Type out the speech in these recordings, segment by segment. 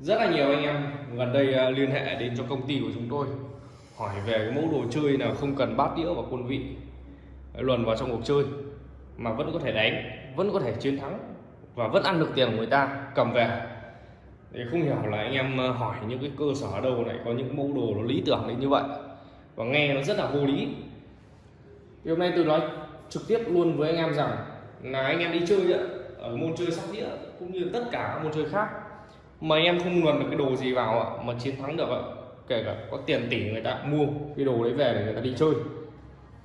rất là nhiều anh em gần đây à, liên hệ đến cho công ty của chúng tôi, hỏi về cái mẫu đồ chơi nào không cần bát đĩa và quân vị à, luồn vào trong cuộc chơi mà vẫn có thể đánh, vẫn có thể chiến thắng và vẫn ăn được tiền của người ta, cầm về. Thì không hiểu là anh em à, hỏi những cái cơ sở ở đâu lại có những mẫu đồ nó lý tưởng đến như vậy. Và nghe nó rất là vô lý. Thì hôm nay tôi nói trực tiếp luôn với anh em rằng là anh em đi chơi ở môn chơi sóc đĩa cũng như tất cả các môn chơi khác mà anh em không luồn được cái đồ gì vào ạ mà chiến thắng được ạ. Kể cả có tiền tỷ người ta mua cái đồ đấy về để người ta đi chơi.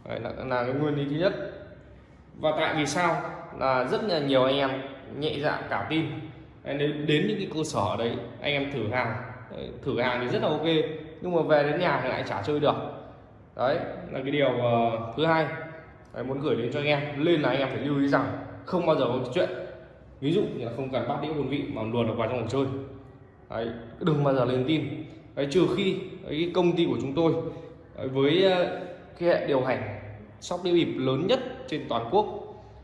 Đấy là, là cái nguyên lý thứ nhất. Và tại vì sao? Là rất là nhiều anh em nhẹ dạ cả tin. Đấy, đến, đến những cái cơ sở đấy anh em thử hàng. Thử hàng thì rất là ok nhưng mà về đến nhà thì lại chả chơi được. Đấy là cái điều uh, thứ hai. Đấy, muốn gửi đến cho anh em. Lên là anh em phải lưu ý rằng không bao giờ có chuyện ví dụ như là không cần bắt đĩa quân vị mà luồn được vào trong cuộc chơi. Đấy, đừng bao giờ lên tin. Đấy, trừ khi cái công ty của chúng tôi đấy, với ờ, cái hệ điều hành shop đĩa bịp lớn nhất trên toàn quốc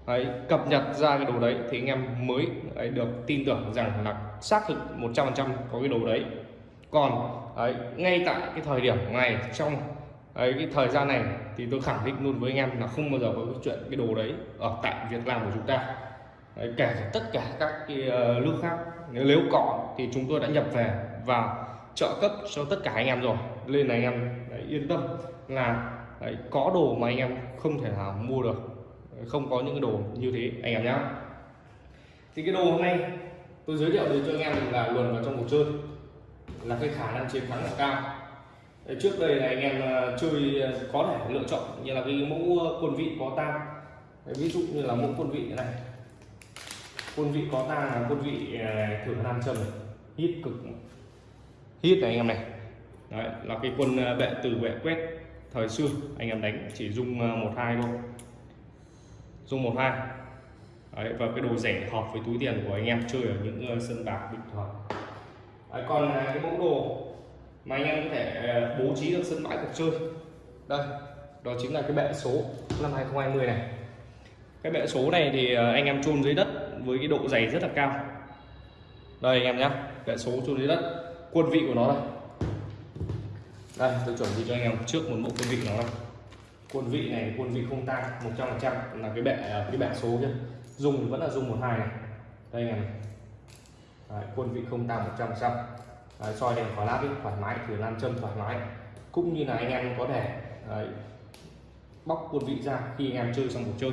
đấy, cập nhật ra cái đồ đấy thì anh em mới đấy, được tin tưởng rằng là xác thực 100% có cái đồ đấy. Còn đấy, ngay tại cái thời điểm này trong đấy, cái thời gian này thì tôi khẳng định luôn với anh em là không bao giờ có cái chuyện cái đồ đấy ở tại Việt Nam của chúng ta đấy, kể cả tất cả các cái uh, nước khác nếu có thì chúng tôi đã nhập về và trợ cấp cho tất cả anh em rồi. Nên là anh em đấy, yên tâm là đấy, có đồ mà anh em không thể nào mua được. Không có những cái đồ như thế anh em nhé thì cái đồ hôm nay tôi giới thiệu đến cho anh em là luồn vào trong cuộc chơi là cái khả năng chiến thắng là cao. Đấy, trước đây là anh em ờ, chơi ờ, có thể lựa chọn như là cái mẫu ờ, quân vị có tang ví dụ như là mẫu quân vị này quân vị có tang là quân vị thử nam châm này. hít cực. Hít này anh em này. Đấy, là cái quân bệ từ bệ quét thời xưa. Anh em đánh chỉ dùng một hai thôi. Dùng một hai. Đấy, và cái đồ rẻ hợp với túi tiền của anh em chơi ở những uh, sân bạc bình thường. Đấy, còn cái mẫu đồ mà anh em có thể bố trí được sân bãi cuộc chơi. Đây đó chính là cái bệ số năm 2020 này. Cái bệ số này thì anh em chôn dưới đất với cái độ dày rất là cao. Đây anh em nhé bệ số chôn dưới đất. Quân vị của nó đây đây tôi chuẩn bị cho anh em trước một mẫu quân vị nó đây quân vị này quân vị không tan 100 trăm là cái bệ à, cái bệ số kia dùng vẫn là dùng một hai này. Đây này. Đấy, quân vị không tan 100 trăm soi đèn khóa lát thoải mái thử nam châm thoải mái. Cũng như là anh em có thể Đấy, bóc quân vị ra khi anh em chơi xong cuộc chơi.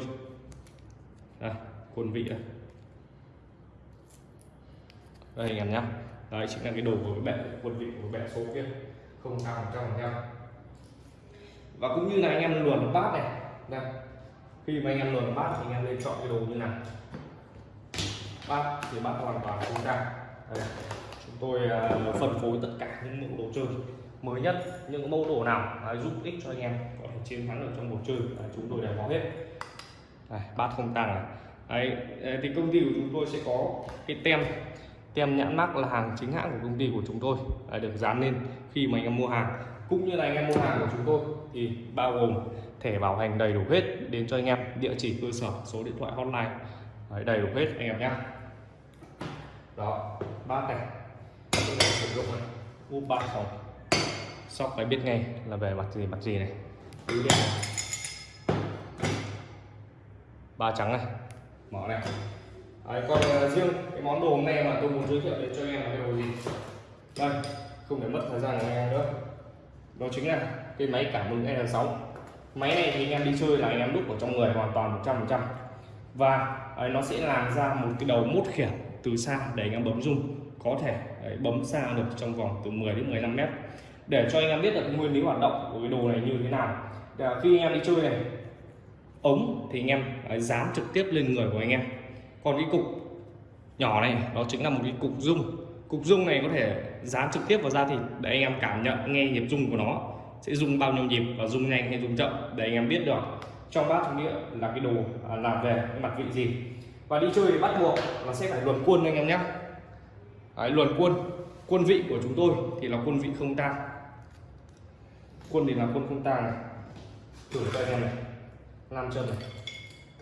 Đây, quân vị đây đây anh em nhé. Đấy chính là cái đồ của cái bệ quân vị của bệ số kia. Không cao một trăm phần và cũng như là anh em luồn bát này đây khi mà anh em luồn bát thì anh em nên chọn cái đồ như nào, bát thì bát hoàn toàn không ra đây. chúng tôi uh, phân phối tất cả những mẫu đồ chơi mới nhất những mẫu đồ nào uh, giúp ích cho anh em có thể chiến thắng được trong cuộc chơi uh, chúng tôi đều có hết. Đây, bát không tăng này. Đấy, thì công ty của chúng tôi sẽ có cái tem tem nhãn mắc là hàng chính hãng của công ty của chúng tôi à, được dán lên khi mà anh em mua hàng. Cũng như là anh em mua hàng của chúng tôi thì bao gồm thẻ bảo hành đầy đủ hết đến cho anh em địa chỉ cơ sở số điện thoại hotline. Đấy, đầy đủ hết anh em nhé. Đó bát này sử dụng úp ba phòng. Sóc phải biết ngay là về mặt gì mặt gì này. Ba trắng này. Mở này. Đấy, còn uh, riêng cái món đồ hôm nay mà tôi muốn giới thiệu đến cho anh em là cái đồ gì? Đây không để mất thời gian của anh em nữa. Đó chính là cái máy cảm ứng N6 máy này thì anh em đi chơi là anh em đúc ở trong người hoàn toàn 100% và ấy, nó sẽ làm ra một cái đầu mút khiển từ xa để anh em bấm rung có thể ấy, bấm xa được trong vòng từ 10 đến 15 mét. Để cho anh em biết được nguyên lý hoạt động của cái đồ này như thế nào. Để à, khi anh em đi chơi này ống thì anh em ấy, dán trực tiếp lên người của anh em còn cái cục nhỏ này đó chính là một cái cục rung cục rung này có thể dán trực tiếp vào da thịt để anh em cảm nhận nghe nhịp rung của nó. Sẽ rung bao nhiêu nhịp và rung nhanh hay rung chậm để anh em biết được. Trong bát trong đĩa là cái đồ à, làm về cái mặt vị gì. Và đi chơi thì bắt buộc là sẽ phải luồn quân anh em nhé. Đấy, luồn quân quân vị của chúng tôi thì là quân vị không tang. Quân thì là quân không tang này. Thử cho anh em này. Nam chân này.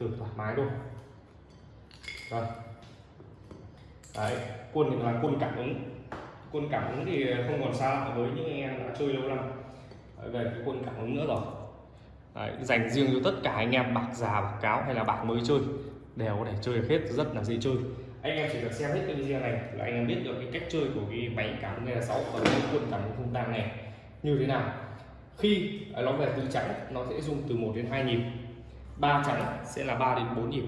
Thử thoải mái luôn rồi đấy quân thì là quân cảm ứng. Quân cảm ứng thì không còn xa lạ với những anh em đã chơi lâu năm. Về cái quân cảm ứng nữa rồi. Đấy, dành riêng cho tất cả anh em bạc già bạc cáo hay là bạc mới chơi đều có thể chơi được hết rất là dễ chơi. Anh em chỉ cần xem hết cái video này là anh em biết được cái cách chơi của cái máy cảm ứng là sáu và cái quân cảm ứng không tang này như thế nào. Khi à, nó về tứ trắng nó sẽ dùng từ 1 đến 2 nhịp. Ba trắng sẽ là 3 đến 4 nhịp.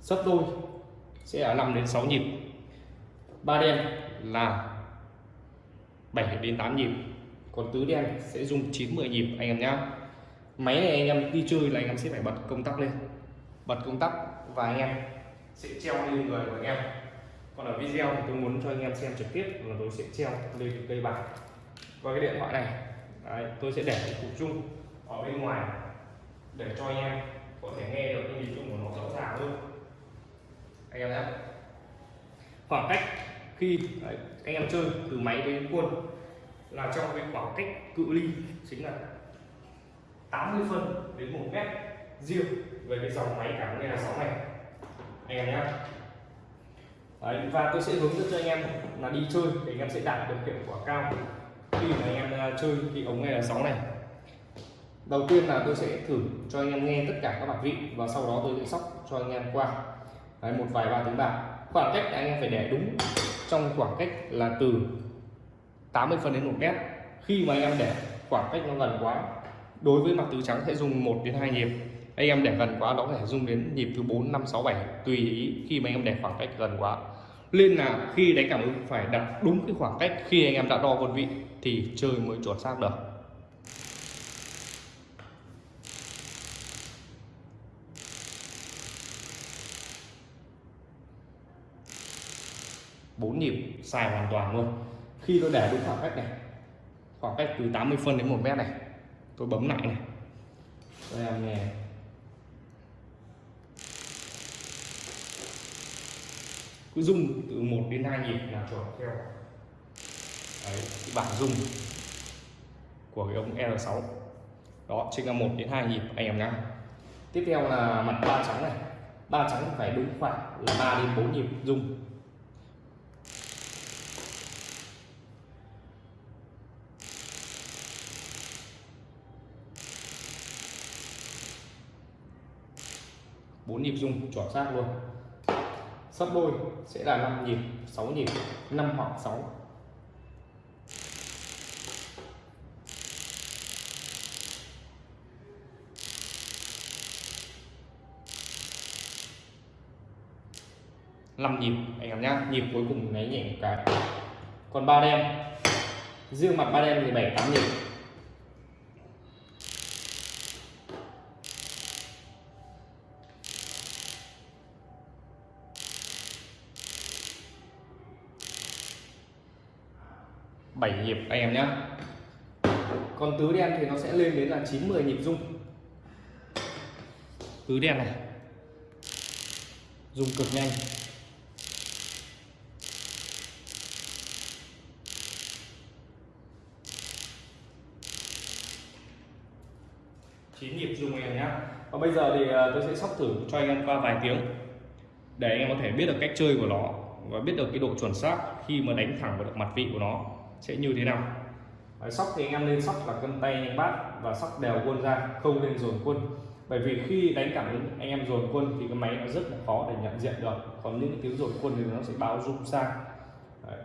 Sấp đôi sẽ là 5 đến 6 nhịp. Ba đen là 7 đến 8 nhịp. Còn tứ đen sẽ dùng 9 10 nhịp anh em nhé máy này anh em đi chơi là anh em sẽ phải bật công tắc lên. Bật công tắc và anh em sẽ treo lên người của anh em. Còn ở video thì tôi muốn cho anh em xem trực tiếp là tôi sẽ treo lên cây bạc và cái điện thoại này. Đấy, tôi sẽ để cái cục chung ở bên ngoài để cho anh em có thể nghe được cái nhịp chung của nó rõ ràng hơn anh em nhé. Khoảng cách khi đấy, anh em chơi từ máy đến quân là trong cái khoảng cách cự ly chính là 80 phân đến 1 mét riêng về cái dòng máy cảm nghe là 6 này. Anh em nhé. Đấy, và tôi sẽ hướng dẫn cho anh em là đi chơi để anh em sẽ đạt được hiệu quả cao khi mà anh em à, chơi thì ống nghe là 6 này. Đầu tiên là tôi sẽ thử cho anh em nghe tất cả các bản vị và sau đó tôi sẽ sóc cho anh em qua. Đấy, một vài ba tiếng bạc. Khoảng cách anh em phải để đúng trong khoảng cách là từ 80 phân đến 1 mét. Khi mà anh em để khoảng cách nó gần quá. Đối với mặt tứ trắng sẽ dùng 1 đến 2 nhịp. Anh em để gần quá nó có thể dùng đến nhịp thứ 4 5 6 7 tùy ý khi mà anh em để khoảng cách gần quá. Nên là khi đánh cảm ứng phải đặt đúng cái khoảng cách khi anh em đã đo quân vị thì chơi mới chuẩn xác được. Bốn nhịp xài hoàn toàn luôn. Khi tôi để đúng khoảng cách này khoảng cách từ 80 phân đến 1 mét này tôi bấm lại này. Tôi làm nghe cứ rung từ 1 đến 2 nhịp là chuẩn theo Đấy, cái bảng rung của cái ống L6 đó chính là 1 đến 2 nhịp anh em nhá. Tiếp theo là mặt ba trắng này. Ba trắng phải đúng khoảng là 3 đến 4 nhịp rung. Bốn nhịp rung chuẩn xác luôn. Sấp đôi sẽ là 5 nhịp 6 nhịp 5 hoặc 6 5 nhịp, anh em nhá, nhịp cuối cùng nháy nhẹ một cái. Còn ba đen, riêng mặt ba đen thì 7 8 nhịp bảy nhịp anh em nhé còn tứ đen thì nó sẽ lên đến là 9 10 nhịp rung. Tứ đen này. Rung cực nhanh. Chín nhịp rung em nhé và bây giờ thì à, tôi sẽ sóc thử cho anh em qua vài tiếng. Để anh em có thể biết được cách chơi của nó và biết được cái độ chuẩn xác khi mà đánh thẳng vào được mặt vị của nó sẽ như thế nào? Đấy, sóc thì anh em nên sóc là cân tay anh bát và sóc đều quân ra không nên dồn quân. Bởi vì khi đánh cảm ứng anh em dồn quân thì cái máy nó rất là khó để nhận diện được. Còn những cái tiếng dồn quân thì nó sẽ báo rung sang Đấy.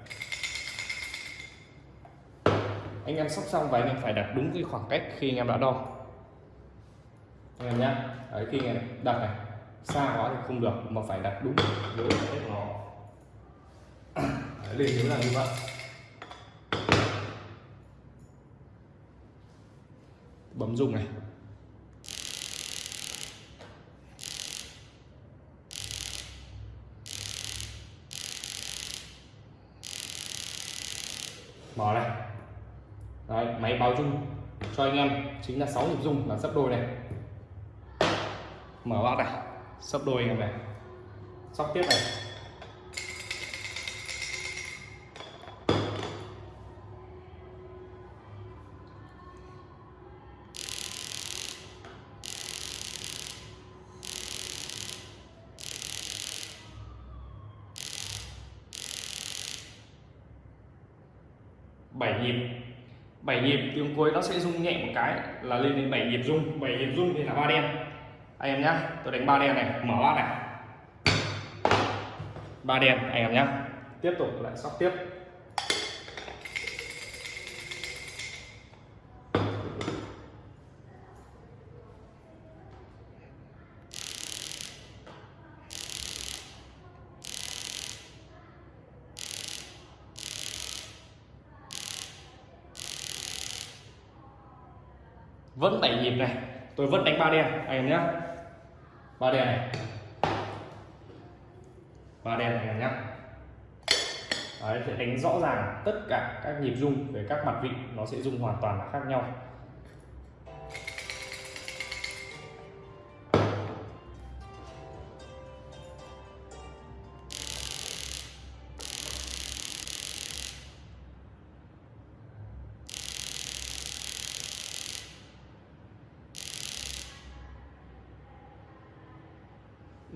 anh em sóc xong và anh em phải đặt đúng cái khoảng cách khi anh em đã đo. Anh em nhé Đấy, khi anh em đặt này xa quá thì không được mà phải đặt đúng với nó. Lên là như vậy bấm dùng này. Mở này. Đấy, máy báo chung cho anh em chính là 6 nhịp rung là sấp đôi này. Mở bát này sấp đôi anh em này. Sóc tiếp này. 7 nhịp. 7 nhịp tiếng cuối nó sẽ rung nhẹ một cái là lên đến 7 nhịp rung. 7 nhịp rung thì là ba đen. Anh em nhá, tôi đánh ba đen này, mở bát này. Ba đen, anh em nhá. Tiếp tục lại sóc tiếp. Vẫn bảy nhịp này. Tôi vẫn đánh ba đen. Anh em nhé ba đen này. Ba đen này em nhé Đấy, sẽ đánh rõ ràng tất cả các nhịp rung về các mặt vị. Nó sẽ rung hoàn toàn là khác nhau.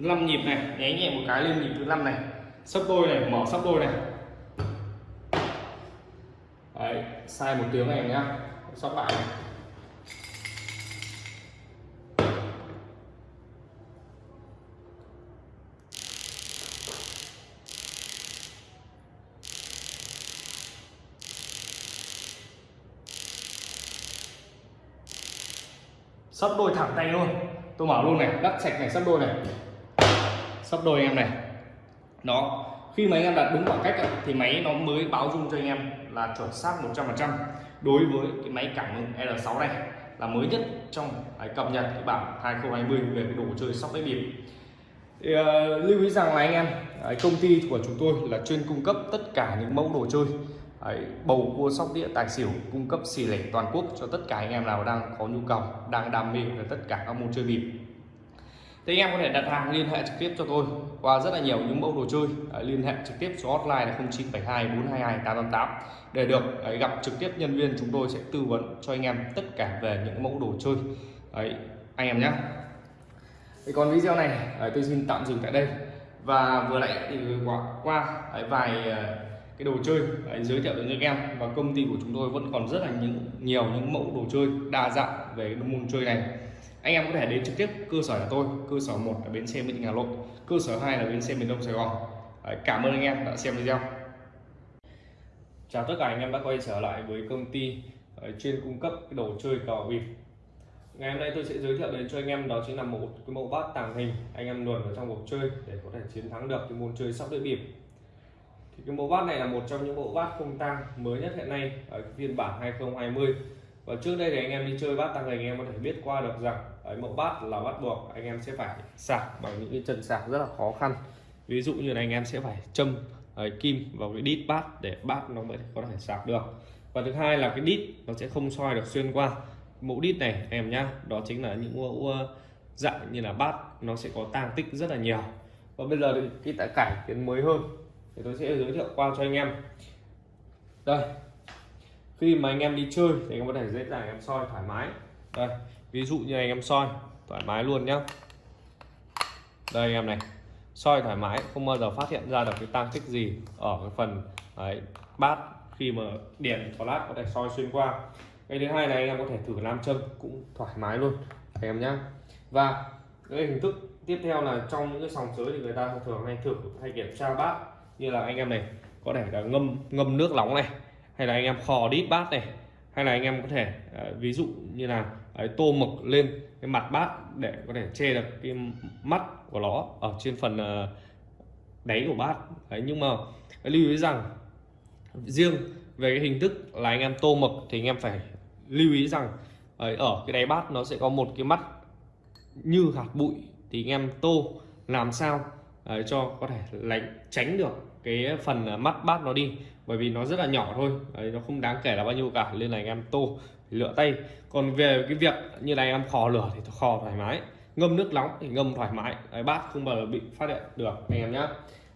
5 nhịp này nháy nhẹ một cái lên nhịp thứ năm này. Sấp đôi này mở sấp đôi này. Đấy, sai một tiếng này nhá. Sóc lại này. sắp đôi thẳng tay luôn. Tôi mở luôn này đắt sạch này sắp đôi này sắp đôi anh em này. Đó khi mà anh em đặt đúng khoảng cách thì máy nó mới báo dung cho anh em là chuẩn xác 100% đối với cái máy cảm ứng L6 này là mới nhất trong cái cập nhật cái bản 2020 về cái đồ chơi sóc đĩa bịp. Thì, uh, lưu ý rằng là anh em cái công ty của chúng tôi là chuyên cung cấp tất cả những mẫu đồ chơi Đấy, bầu cua sóc đĩa tài xỉu cung cấp xì lẻ toàn quốc cho tất cả anh em nào đang có nhu cầu đang đam mê về tất cả các môn chơi bịp thì anh em có thể đặt hàng liên hệ trực tiếp cho tôi qua rất là nhiều những mẫu đồ chơi. Đấy, liên hệ trực tiếp số hotline là 0972 422 888 để được đấy, gặp trực tiếp nhân viên chúng tôi sẽ tư vấn cho anh em tất cả về những mẫu đồ chơi. Đấy, anh em nhé thì còn video này đấy, tôi xin tạm dừng tại đây. Và vừa nãy thì qua, qua đấy, vài ờ, cái đồ chơi đấy, giới thiệu đến cho em. Và công ty của chúng tôi vẫn còn rất là những nhiều những mẫu đồ chơi đa dạng về môn chơi này anh em có thể đến trực tiếp cơ sở của tôi cơ sở một là bến xe mỹ đình hà nội cơ sở 2 là bến xe miền đông sài gòn. Đấy, cảm ơn anh em đã xem video. Chào tất cả anh em đã quay trở lại với công ty ờ, chuyên cung cấp cái đồ chơi cờ bịp ngày hôm nay tôi sẽ giới thiệu đến cho anh em đó chính là một cái mẫu bát tàng hình anh em luồn vào trong cuộc chơi để có thể chiến thắng được cái môn chơi sóc đĩa bịp. Thì cái mẫu bát này là một trong những mẫu bát không tang mới nhất hiện nay ở phiên bản 2020 và trước đây thì anh em đi chơi bát tăng hình anh em có thể biết qua được rằng đấy, mẫu bát là bắt buộc anh em sẽ phải sạc bằng những cái chân sạc rất là khó khăn. Ví dụ như là anh em sẽ phải châm đấy, kim vào cái đít bát để bát nó mới có thể sạc được. Và thứ hai là cái đít nó sẽ không soi được xuyên qua. Mẫu đít này em nhá đó chính là những mẫu dạng như là bát nó sẽ có tang tích rất là nhiều. Và bây giờ thì cái tại cải tiến mới hơn thì tôi sẽ giới thiệu qua cho anh em. Đây khi mà anh em đi chơi thì anh em có thể dễ dàng em soi thoải mái. Đây ví dụ như anh em soi thoải mái luôn nhá. Đây anh em này soi thoải mái không bao giờ phát hiện ra được cái tăng tích gì ở cái phần đấy, bát khi mà điện có lát có thể soi xuyên qua. Cái thứ hai này anh em có thể thử nam châm cũng thoải mái luôn anh em nhá. Và cái hình thức tiếp theo là trong những cái sòng sới thì người ta thường hay thử hay kiểm tra bát. Như là anh em này có thể là ngâm ngâm nước nóng này hay là anh em khò đít bát này hay là anh em có thể ờ, ví dụ như là đấy, tô mực lên cái mặt bát để có thể che được cái mắt của nó ở trên phần ờ, đáy của bát. Đấy nhưng mà lưu ý rằng riêng về cái hình thức là anh em tô mực thì anh em phải lưu ý rằng ờ, ở cái đáy bát nó sẽ có một cái mắt như hạt bụi thì anh em tô làm sao đấy, cho có thể lánh tránh được cái phần mắt bát nó đi. Bởi vì nó rất là nhỏ thôi. Đấy, nó không đáng kể là bao nhiêu cả nên là anh em tô lựa tay. Còn về cái việc như này anh em khò lửa thì khò thoải mái ngâm nước nóng thì ngâm thoải mái. Đấy, bát không bao giờ bị phát hiện được anh em nhé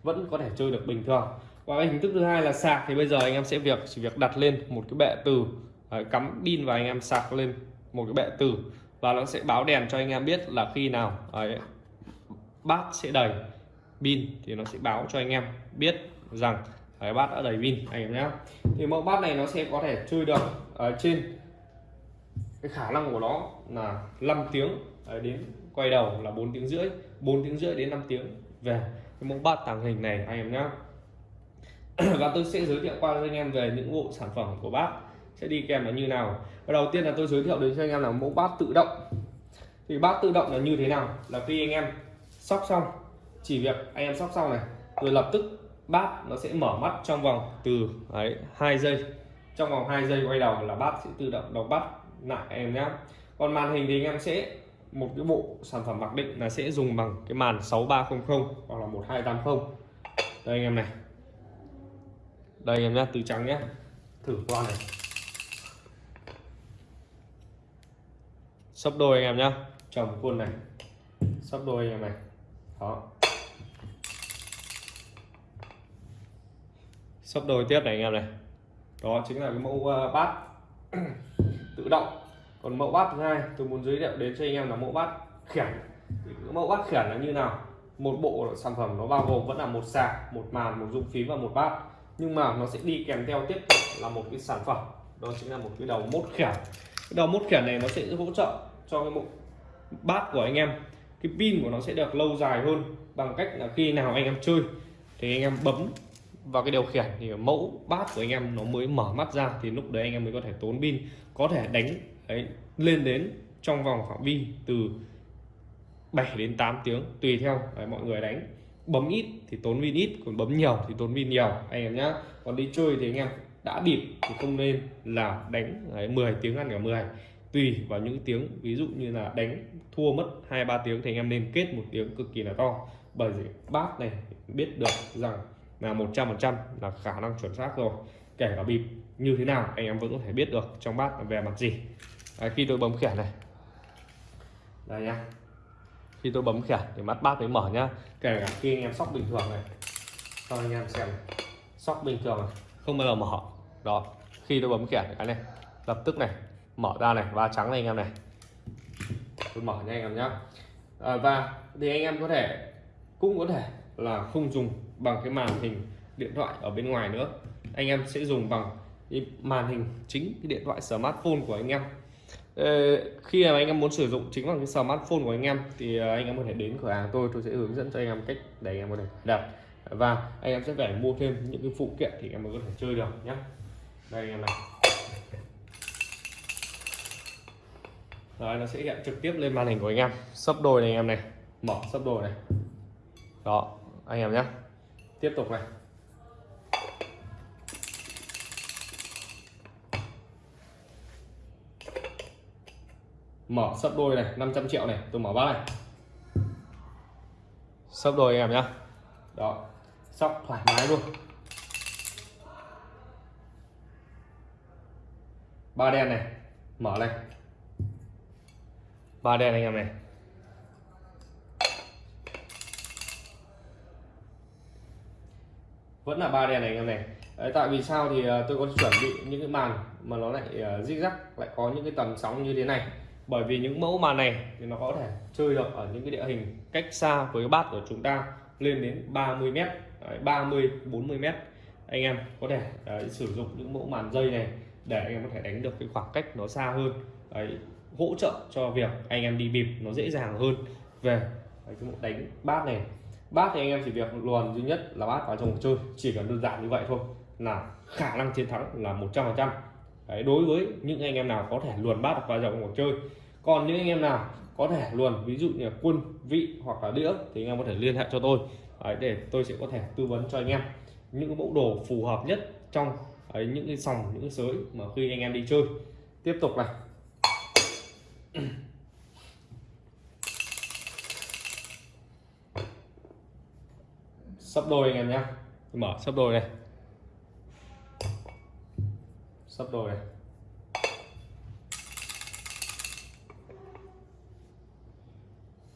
vẫn có thể chơi được bình thường. Và cái hình thức thứ hai là sạc thì bây giờ anh em sẽ việc chỉ việc đặt lên một cái bệ từ. Đấy, cắm pin và anh em sạc lên một cái bệ từ. Và nó sẽ báo đèn cho anh em biết là khi nào đấy, bát sẽ đầy pin thì nó sẽ báo cho anh em biết rằng cái bát đã đầy pin anh em nhé thì mẫu bát này nó sẽ có thể chơi được ở trên cái khả năng của nó là 5 tiếng đến quay đầu là 4 tiếng rưỡi 4 tiếng rưỡi đến 5 tiếng. Về cái mẫu bát tàng hình này anh em nhé và tôi sẽ giới thiệu qua cho anh em về những bộ sản phẩm của bát. Sẽ đi kèm là như nào. Và đầu tiên là tôi giới thiệu đến cho anh em là mẫu bát tự động. Thì bát tự động là như thế nào? Là khi anh em sóc xong chỉ việc anh em sóc xong này rồi lập tức bát nó sẽ mở mắt trong vòng từ đấy, hai giây. Trong vòng 2 giây quay đầu là bát sẽ tự động đóng bắt lại em nhé còn màn hình thì anh em sẽ một cái bộ sản phẩm mặc định là sẽ dùng bằng cái màn 6300 hoặc là 1280 đây anh em này. Đây em nhé từ trắng nhé thử qua này. Sấp đôi anh em nhé chồng quân này. Sấp đôi anh em này. Đó. Sấp đôi tiếp này anh em này. Đó chính là cái mẫu uh, bát tự động. Còn mẫu bát thứ hai, tôi muốn giới thiệu đến cho anh em là mẫu bát khiển mẫu bát khiển là như nào? Một bộ sản phẩm nó bao gồm vẫn là một sạc, một màn, một dung phím và một bát. Nhưng mà nó sẽ đi kèm theo tiếp tục là một cái sản phẩm. Đó chính là một cái đầu mốt khiển cái đầu mốt khiển này nó sẽ hỗ trợ cho cái bộ bát của anh em. Cái pin của nó sẽ được lâu dài hơn bằng cách là khi nào anh em chơi, thì anh em bấm vào cái điều khiển thì mẫu bát của anh em nó mới mở mắt ra thì lúc đấy anh em mới có thể tốn pin có thể đánh đấy, lên đến trong vòng phạm vi từ 7 đến 8 tiếng tùy theo đấy, mọi người đánh. Bấm ít thì tốn pin ít còn bấm nhiều thì tốn pin nhiều anh em nhá. Còn đi chơi thì anh em đã bịp thì không nên là đánh đấy, 10 tiếng ăn cả 10 tùy vào những tiếng ví dụ như là đánh thua mất hai ba tiếng thì anh em nên kết một tiếng cực kỳ là to. Bởi vì bát này biết được rằng là 100% là khả năng chuẩn xác rồi. Kể cả bịp như thế nào anh em vẫn có thể biết được trong bát về mặt gì. Đấy, khi tôi bấm khiển này. Đây nhá khi tôi bấm khiển thì mắt bát mới mở nhá. Kể cả khi anh em sóc bình thường này. Cho anh em xem sóc bình thường này không bao giờ mở. Đó khi tôi bấm khiển cái này lập tức này mở ra này và trắng này anh em này. Tôi mở nha anh em nhá. À, và thì anh em có thể cũng có thể là không dùng bằng cái màn hình điện thoại ở bên ngoài nữa anh em sẽ dùng bằng cái màn hình chính cái điện thoại smartphone của anh em khi mà anh em muốn sử dụng chính bằng cái smartphone của anh em thì anh em có thể đến cửa hàng tôi tôi sẽ hướng dẫn cho anh em cách để anh em có thể đặt và anh em sẽ phải mua thêm những cái phụ kiện thì anh em mới có thể chơi được nhé đây anh em này Đấy, nó sẽ hiện trực tiếp lên màn hình của anh em sấp đôi này anh em này mở sấp đôi này đó anh em nhé tiếp tục này. Mở sấp đôi này 500 triệu này tôi mở bát này. Sấp đôi anh em nhé đó sóc thoải mái luôn. Ba đen này mở này. Ba đen anh em này vẫn là ba đèn này anh em này. Đấy, tại vì sao thì ờ, tôi có chuẩn bị những cái màn mà nó lại ờ, uh, rắc lại có những cái tầm sóng như thế này. Bởi vì những mẫu màn này thì nó có thể chơi được ở những cái địa hình cách xa với cái bát của chúng ta lên đến 30 mét Đấy, 30 40 mét. Anh em có thể đấy, sử dụng những mẫu màn dây này để anh em có thể đánh được cái khoảng cách nó xa hơn. Đấy, hỗ trợ cho việc anh em đi bịp nó dễ dàng hơn. Về cái cái đánh bát này bát thì anh em chỉ việc luồn duy nhất là bát vào trong cuộc chơi. Chỉ cần đơn giản như vậy thôi là khả năng chiến thắng là 100 phần trăm. Đối với những anh em nào có thể luồn bát vào trong cuộc chơi. Còn những anh em nào có thể luồn ví dụ như là quân vị hoặc là đĩa thì anh em có thể liên hệ cho tôi. Đấy, để tôi sẽ có thể tư vấn cho anh em những cái mẫu đồ phù hợp nhất trong ấy, những cái sòng những cái sới mà khi anh em đi chơi. Tiếp tục này. Sắp đôi anh em nhé mở. Sắp đôi này sắp đôi này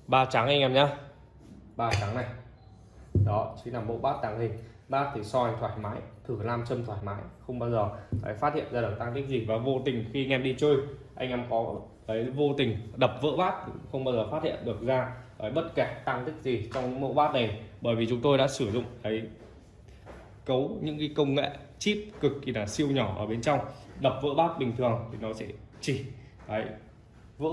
ba trắng anh em nhé ba trắng này. Đó chính là mẫu bát tàng hình. Bát thì soi thoải mái thử nam châm thoải mái không bao giờ phải phát hiện ra được tăng tích gì và vô tình khi anh em đi chơi anh em có đấy vô tình đập vỡ bát không bao giờ phát hiện được ra đấy, bất kể tăng tích gì trong mẫu bát này bởi vì chúng tôi đã sử dụng đấy cấu những cái công nghệ chip cực kỳ là siêu nhỏ ở bên trong. Đập vỡ bát bình thường thì nó sẽ chỉ đấy, vỡ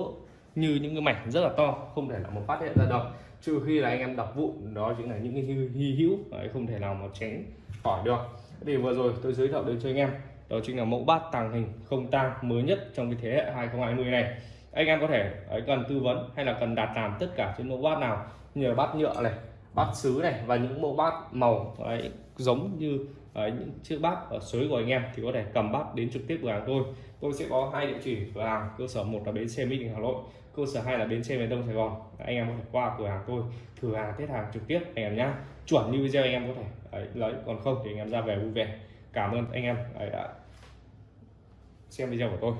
như những cái mảnh rất là to không thể là một phát hiện ra được. Trừ khi là anh em đập vụn đó chính là những cái hy hữu đấy, không thể nào mà tránh khỏi được. Thì vừa rồi tôi giới thiệu đến cho anh em đó chính là mẫu bát tàng hình không tang mới nhất trong cái thế hệ 2020 này anh em có thể ấy, cần tư vấn hay là cần đặt làm tất cả trên mẫu bát nào? Như là bát nhựa này bát sứ này và những mẫu bát màu ấy, giống như ấy, những chiếc bát ở suối của anh em thì có thể cầm bát đến trực tiếp cửa hàng tôi tôi sẽ có hai địa chỉ cửa hàng cơ sở một là bến xe mỹ đình hà nội cơ sở hai là bến xe miền đông sài gòn. Anh em có thể qua cửa hàng tôi thử hàng test hàng trực tiếp anh em nhá. Chuẩn như video anh em có thể ấy, lấy còn không thì anh em ra về vui vẻ. Cảm ơn anh em ấy đã xem video của tôi.